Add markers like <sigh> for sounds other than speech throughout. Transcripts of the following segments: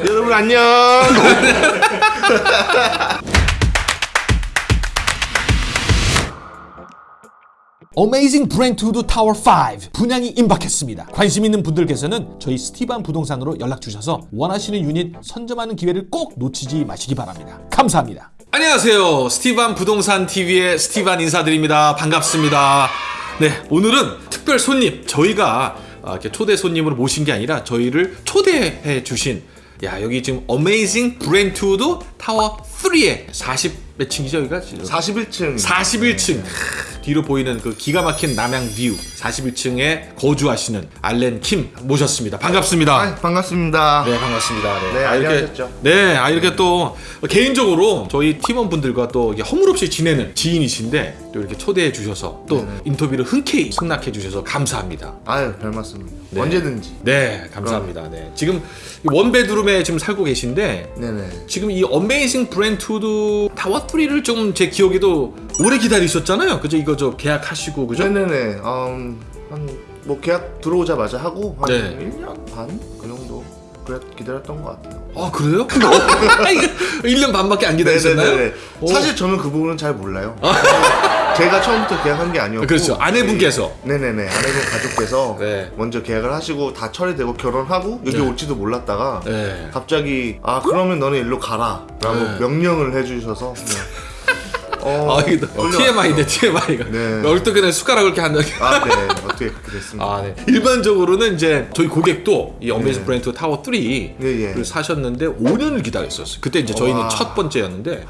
여러분 안녕. Amazing Brentwood 타워 5 분양이 임박했습니다. 관심 있는 분들께서는 저희 스티반 부동산으로 연락 주셔서 원하시는 유닛 선점하는 기회를 꼭 놓치지 마시기 바랍니다. 감사합니다. 안녕하세요. 스티반 부동산 TV의 스티반 인사드립니다. 반갑습니다. 네, 오늘은 특별 손님 저희가 아, 이렇게 초대 손님으로 모신 게 아니라 저희를 초대해 주신 야 여기 지금 Amazing Brentwood 타워 3의 40 몇 층이죠 여기가? 41층. 41층 뒤로 보이는 그 기가 막힌 남향 view 41층에 거주하시는 알렌 킴 모셨습니다. 반갑습니다. 아, 반갑습니다. 네 반갑습니다. 네, 아, 이렇게? 네, 아 이렇게 또 개인적으로 저희 팀원분들과 또 허물없이 지내는 지인이신데 또 이렇게 초대해 주셔서 또 네네. 인터뷰를 흔쾌히 승낙해 주셔서 감사합니다. 아유, 별 말씀입니다. 네. 언제든지. 네, 감사합니다. 네, 지금 이 one bedroom에 지금 살고 계신데 네네. 지금 이 Amazing Brentwood 타워 3를 좀 제 기억에도 오래 기다리셨잖아요. 그죠? 이거 저 계약하시고 그죠? 네네네. 음, 한 뭐 계약 들어오자마자 하고 한 네. 1년 반 그 정도 그래 기다렸던 것 같아요. 아 그래요? 이거 1년 <laughs> 반밖에 안 기다리셨나요? 사실 저는 그 부분은 잘 몰라요. <laughs> 제가 처음부터 계약한 게 아니었고. 그렇죠. 아내분께서. 네 네네. 아내분 가족께서 네. 먼저 계약을 하시고 다 처리되고 결혼하고 여기 네. 올지도 몰랐다가 네. 갑자기 아 그러면 너는 일로 가라 라고 네. 명령을 해주셔서 네. 어, 아 끌려왔죠. TMI인데 TMI가 네. 얼떨결에 숟가락을 이렇게 한다. 아, 네. 어떻게 그렇게 됐습니다. 아, 네. 일반적으로는 이제 저희 고객도 이 Amazing 네. Brentwood 타워 3를 예, 예. 사셨는데 5년을 기다렸었어요. 그때 이제 저희는 와. 첫 번째였는데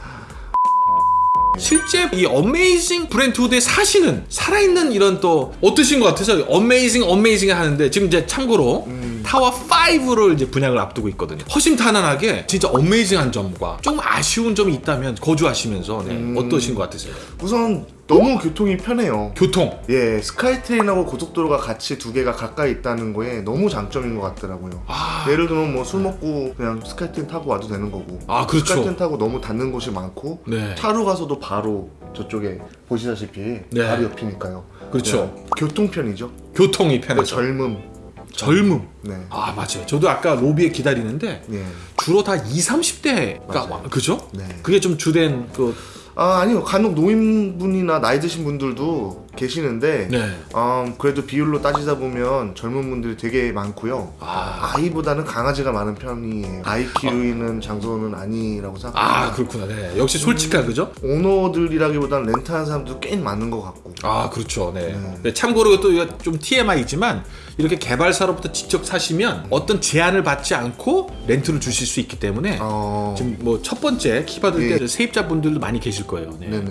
실제 이 Amazing Brentwood에 사시는 살아있는 이런 또 어떠신 것 같아서 amazing amazing 하는데 지금 이제 참고로 음. 타워 5를 이제 분양을 앞두고 있거든요. 허심탄회하게 진짜 amazing한 점과 좀 아쉬운 점이 있다면 거주하시면서 네, 음. 어떠신 것 같으세요? 우선 너무 교통이 편해요. 교통. 예, SkyTrain하고 고속도로가 같이 두 개가 가까이 있다는 거에 너무 장점인 것 같더라고요. 아, 예를 들면 뭐 술 먹고 그냥 SkyTrain 타고 와도 되는 거고. 아 그렇죠. SkyTrain 타고 너무 닿는 곳이 많고 네. 차로 가서도 바로 저쪽에 보시다시피 네. 바로 옆이니까요. 그렇죠. 네, 교통편이죠. 교통이 그 편해서. 젊음. 젊음. 네. 아 맞아요. 저도 아까 로비에 기다리는데 예. 주로 다 20, 30대가 맞아요. 와 그죠? 네. 그게 좀 주된 그 아 아니요 간혹 노인분이나 나이 드신 분들도 계시는데 네. 음, 그래도 비율로 따지다 보면 젊은 분들이 되게 많고요. 아, 아이보다는 강아지가 많은 편이에요. 아이 키우는 장소는 아니라고 아 생각합니다. 그렇구나. 네. 역시 솔직한 그죠? 오너들이라기보다는 렌트하는 사람도 꽤 많은 것 같고. 아 그렇죠. 네. 네. 네, 참고로 또 이거 좀 TMI지만 이렇게 개발사로부터 직접 사시면 어떤 제한을 받지 않고 렌트를 주실 수 있기 때문에 어... 지금 뭐 첫 번째 키 받을 예. 때 세입자분들도 많이 계실 거예요. 네. 네네.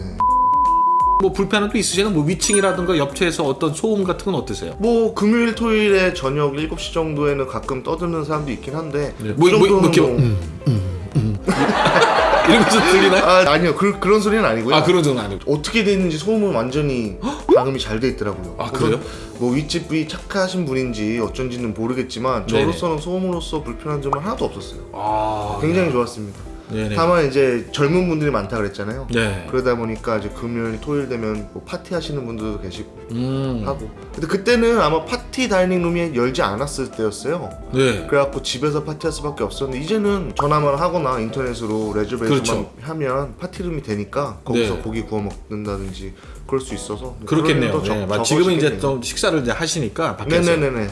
뭐 불편한 도 있으시면 뭐 위층이라든가 옆체에서 어떤 소음 같은 건 어떠세요? 뭐 금요일 토요일에 저녁 7시 정도에는 가끔 떠드는 사람도 있긴 한데 네. 그 뭐, 뭐, 뭐 정도는 이렇게 뭐- 음, 음, 음. <laughs> 이런 거좀 들리나요? 아, 아니요 그, 그런 소리는 아니고요 아 그런 정도 아니고. 어떻게 돼 있는지 소음은 완전히 <gasps> 방음이 잘 돼 있더라고요 아, 그래요? 뭐 윗집이 착하신 분인지 어쩐지는 모르겠지만 네네. 저로서는 소음으로서 불편한 점은 하나도 없었어요 아 굉장히 좋았습니다 네네. 다만 이제 젊은 분들이 많다 그랬잖아요 네. 그러다 보니까 이제 금요일 토요일 되면 뭐 파티 하시는 분들도 계시고 음. 하고 근데 그때는 아마 파티 다이닝룸이 열지 않았을 때였어요 네. 그래갖고 집에서 파티할 수밖에 없었는데 이제는 전화만 하거나 인터넷으로 레저베이션만 그렇죠. 하면 파티룸이 되니까 거기서 네. 고기 구워 먹는다든지 그럴 수 있어서 그렇겠네요. 네. 지금은 이제 좀 식사를 이제 하시니까 밖에서. 네네네네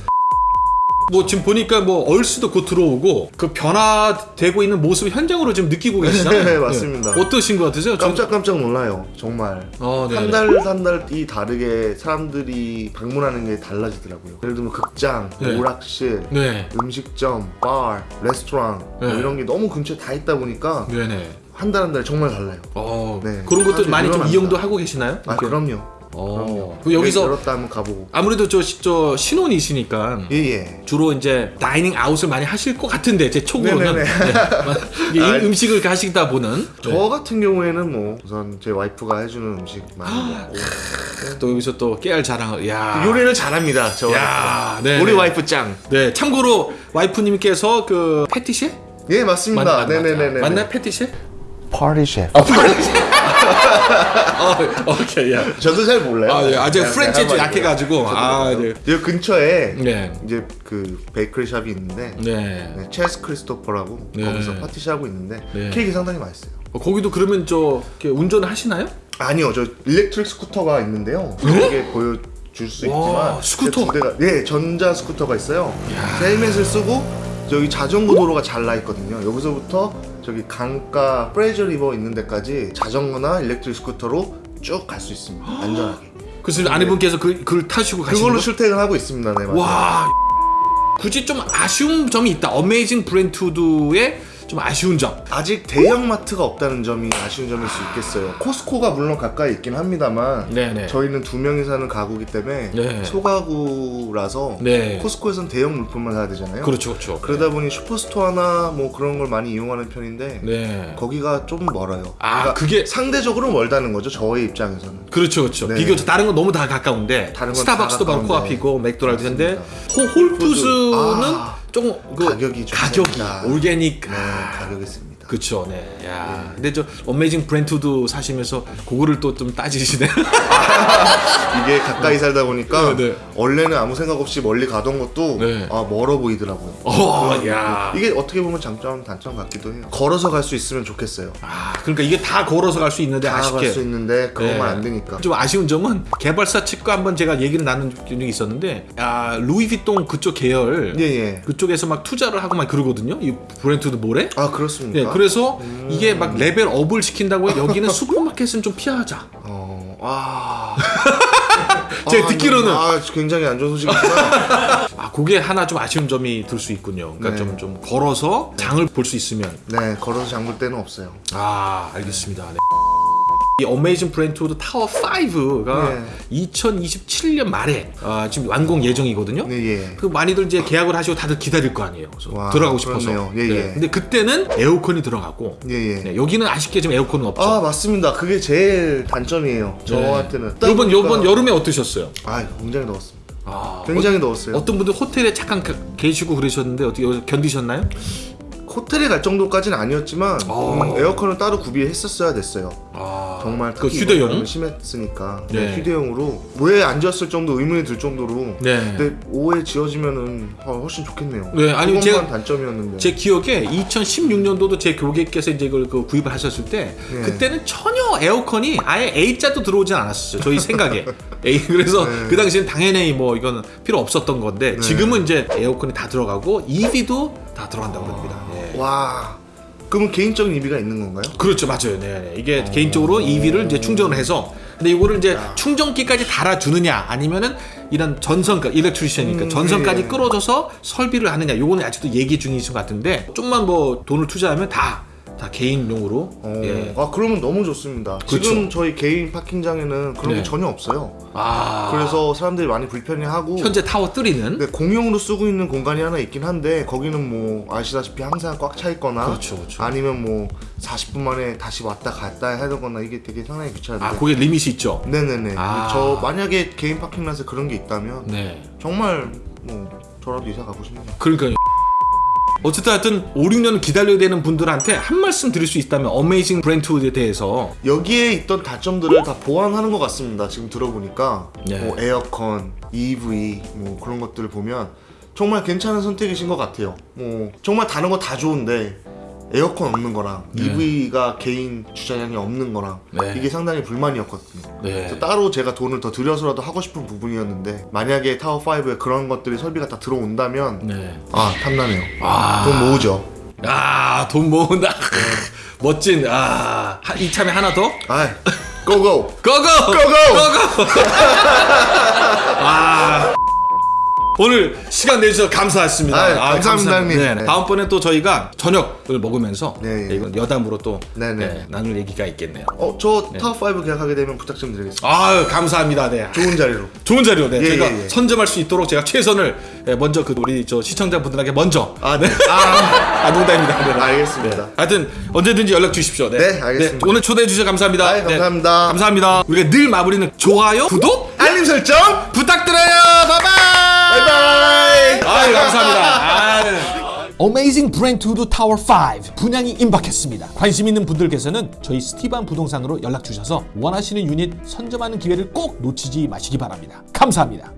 뭐 지금 보니까 뭐 얼스도 곧 들어오고 그 변화되고 있는 모습을 현장으로 지금 느끼고 계시잖아요. 네, 맞습니다. 어떠신 것 같으세요? 전- 깜짝깜짝 놀라요 정말 어, 네. 한달 한 달이 다르게 사람들이 방문하는 게 달라지더라고요 예를 들면 극장, 네. 오락실 네. 음식점, 바, 레스토랑 뭐 네. 이런 게 너무 근처에 다 있다 보니까 네네. 한달 한 달 정말 달라요 어, 네. 그런 것도 많이 좀. 이용도 하고 계시나요? 아? 그럼요 어. 그럼 여기서 열었다 하면 가보고. 아무래도 저, 저 신혼이시니까 예예. 주로 이제 dining out을 많이 하실 것 같은데 제 촉으로는. 네네네. 네. 이게 아, 음식을 가시다 보는. 저 같은 경우에는 뭐 우선 제 와이프가 해주는 음식 많이 먹고. 또 여기서 또 깨알 자랑을 야. 요리를 잘합니다 저 야, 와이프 네, 우리 네. 와이프 짱. 네 참고로 와이프님께서 그 pâtissier 예 맞습니다. 맞- 맞- 네네네네 맞나요 pâtissier chef. 아, pâtissier 어, 오케이, 야. 저도 잘 몰라요. 아, 예. 아직 그냥 French에 좀 한마디로. 약해가지고. 아. 네. 여기 근처에 네. 이제 그 bakery shop이 있는데 네. 네, Chez Christophe라고 네. 거기서 pâtissier 하고 있는데 네. 케이크 상당히 맛있어요. 어, 거기도 그러면 저 이렇게 운전을 하시나요? 아니요, 저 electric 스쿠터가 있는데요. 이게 보여 줄 수 네? 와, 있지만 스쿠터. 두 대가 네 전자 스쿠터가 있어요. 헬멧을 쓰고 저기 자전거 도로가 잘 나 있거든요. 여기서부터 저기 강가 프레이저 리버 있는 데까지 자전거나 electric 스쿠터로 쭉 갈 수 있습니다. 안전하게. 그래서 아내분께서 그, 그걸 타시고 가시는 그걸로 거? 출퇴근하고 있습니다. 네, 맞아요. 와 굳이 좀 아쉬운 점이 있다. Amazing Brentwood의 좀 아쉬운 점. 아직 대형 마트가 없다는 점이 아쉬운 점일 수 있겠어요. Costco가 물론 가까이 있긴 합니다만 네네. 저희는 두 명이 사는 가구기 때문에 네. 소가구라서 네. Costco에선 대형 물품만 사야 되잖아요. 그렇죠, 그렇죠. 그러다 보니 Superstore나 뭐 그런 걸 많이 이용하는 편인데 네. 거기가 좀 멀어요. 아, 그러니까 그게 상대적으로 멀다는 거죠. 저의 입장에서는. 그렇죠, 그렇죠. 네. 비교 다른 건 너무 다 가까운데 다른 건 스타벅스도 다 바로. 코앞이고 맥도날드인데 Whole Foods는 아, 조금 그 가격이 좀 가격이. organic 네, 아, 가격이 셉니다. 그쵸, 네. 야, 근데 저 Amazing Brentwood 사시면서 그거를 또 좀 따지시네. <laughs> 이게 가까이 살다 보니까 네, 네. 원래는 아무 생각 없이 멀리 가던 것도 네. 아 멀어 보이더라고요. 어, 야. 이게 어떻게 보면 장점 단점 같기도 해요. 걸어서 갈 수 있으면 좋겠어요. 아, 그러니까 이게 다 걸어서 갈 수 있는데 다갈 아쉽게. 수 있는데 그것만 네. 안 되니까. 좀 아쉬운 점은 개발사 측과 한번 제가 얘기를 나눈 적이 있었는데 아 루이비통 그쪽 계열 예 예. 그쪽에서 막 투자를 하고 막 그러거든요 이 Brentwood Mall에 아 그렇습니까? 네, 그래서 음. 이게 막 level up을 시킨다고 해요. 여기는 <laughs> 슈퍼마켓은 좀 피하자 어, 아. <laughs> 제가 아, 듣기로는 아 굉장히 안 좋은 소식이구나. <laughs> 아 그게 하나 좀 아쉬운 점이 들 수 있군요 그러니까 네. 좀, 좀 걸어서 장을 볼 수 있으면 네, 걸어서 장 볼 때는 없어요. 아 알겠습니다 네. 이 Amazing Brentwood 타워 5가 네. 2027년 말에 아, 지금 완공 예정이거든요 네, 예. 그 많이들 이제 계약을 하시고 다들 기다릴 거 아니에요. 그래서 와, 들어가고 싶어서. 예, 예. 근데 그때는 에어컨이 들어가고 예, 예. 네, 여기는 아쉽게 지금 에어컨은 없죠. 아 맞습니다. 그게 제일 단점이에요. 저한테는. 네. 요번 그러니까- 요번 여름에 어떠셨어요? 아 굉장히 더웠습니다. 아, 굉장히 더웠어요. 어, 떤 분들 호텔에 잠깐 가- 계시고 그러셨는데 어떻게 견디셨나요? 호텔에 갈 정도까지는 아니었지만 어. 음, 에어컨을 따로 구비했었어야 됐어요. 아, 정말 그 휴대용. 심했으니까 네. 네, 휴대용으로 왜 앉았을 정도 의문이 들 정도로 네. 근데 오후에 지어지면은 어, 훨씬 좋겠네요. 네, 아니, 제가- 단점이었는데. 제 기억에 2016년도도 제 고객께서 이제 이걸 그 구입을 하셨을 때 네. 그때는 전혀 에어컨이 아예 A자도 들어오진 않았었어요. 저희 생각에. <laughs> A 그래서 네. 그 당시엔 당연히 뭐 이건 필요 없었던 건데 지금은 이제 에어컨이 다 들어가고 EV도 다 들어간다고 합니다. 예. 와. 그러면 개인적인 의미가 있는 건가요? 그렇죠, 맞아요. 네, 네. 이게 개인적으로 EV를 이제 충전을 해서 근데 이거를 이제 충전기까지 달아주느냐 아니면은 이런 전선, 그러니까 일렉트리션이니까 음, 전선까지 예. 끌어줘서 설비를 하느냐 요거는 아직도 얘기 중이신 것 같은데 좀만 뭐 돈을 투자하면 다, 다 개인용으로 어, 예. 아 그러면 너무 좋습니다. 그렇죠. 지금 저희 개인 파킹장에는 그런 네. 게 전혀 없어요. 아 그래서 사람들이 많이 불편해하고 현재 타워 3는 네, 공용으로 쓰고 있는 공간이 하나 있긴 한데 거기는 뭐 아시다시피 항상 꽉 차 있거나 그렇죠, 그렇죠. 아니면 뭐 40분 만에 다시 왔다 갔다 되거나 이게 되게 상당히 귀찮은데 아 그게 리밋이 있죠. 네네네 아. 저 만약에 개인 파킹란에 그런 게 있다면 네. 정말 뭐 저라도 이사 가고 싶네요 그러니까요. 어쨌든 하여튼 5, 6년 기다려야 되는 분들한테 한 말씀 드릴 수 있다면 어메이징 브랜트우드에 대해서. 여기에 있던 단점들을 다 보완하는 것 같습니다. 지금 들어보니까. 네. 뭐 에어컨, EV 뭐 그런 것들을 보면 정말 괜찮은 선택이신 것 같아요. 뭐 정말 다른 거 다 좋은데 에어컨 없는 거랑 EV가 개인 주차장이 없는 거랑 네. 이게 상당히 불만이었거든요 네. 그래서 따로 제가 돈을 더 들여서라도 하고 싶은 부분이었는데 만약에 타워 5에 그런 것들이 설비가 다 들어온다면 네. 아 탐나네요 아. 돈 모으죠 아, 돈 모은다. <laughs> 멋진, 아, 하- 이참에 하나 더? 아 고고 고고! 고고 고고! 아. 오늘 시간 내주셔서 감사했습니다. 아유, 감사합니다, 감사합니다. 형님. 네, 네. 다음번에 또 저희가 저녁을 먹으면서 네, 네, 이건 여담으로 또 네, 네. 네, 나눌 얘기가 있겠네요. 어저 타워5 계약하게 되면 부탁 좀 드리겠습니다 아유, 감사합니다. 네. 좋은 자리로 좋은 자료, 네. 예, 제가 예, 예. 선점할 수 있도록 제가 최선을 예, 먼저 그 우리 저 시청자분들에게 먼저 아, 네. 아, <laughs> 아 농담입니다. 네. 알겠습니다. 하여튼 언제든지 연락 주십시오. 네, 알겠습니다. 오늘 초대해 주셔서 감사합니다. 아이, 감사합니다. 감사합니다. 우리가 늘 마무리는 좋아요, 구독 알림 설정 부탁드려요. 바이바이. 바이바이 아유 감사합니다. 아유. Amazing Brentwood 타워 5 분양이 임박했습니다. 관심 있는 분들께서는 저희 스티반 부동산으로 연락 주셔서 원하시는 유닛 선점하는 기회를 꼭 놓치지 마시기 바랍니다. 감사합니다.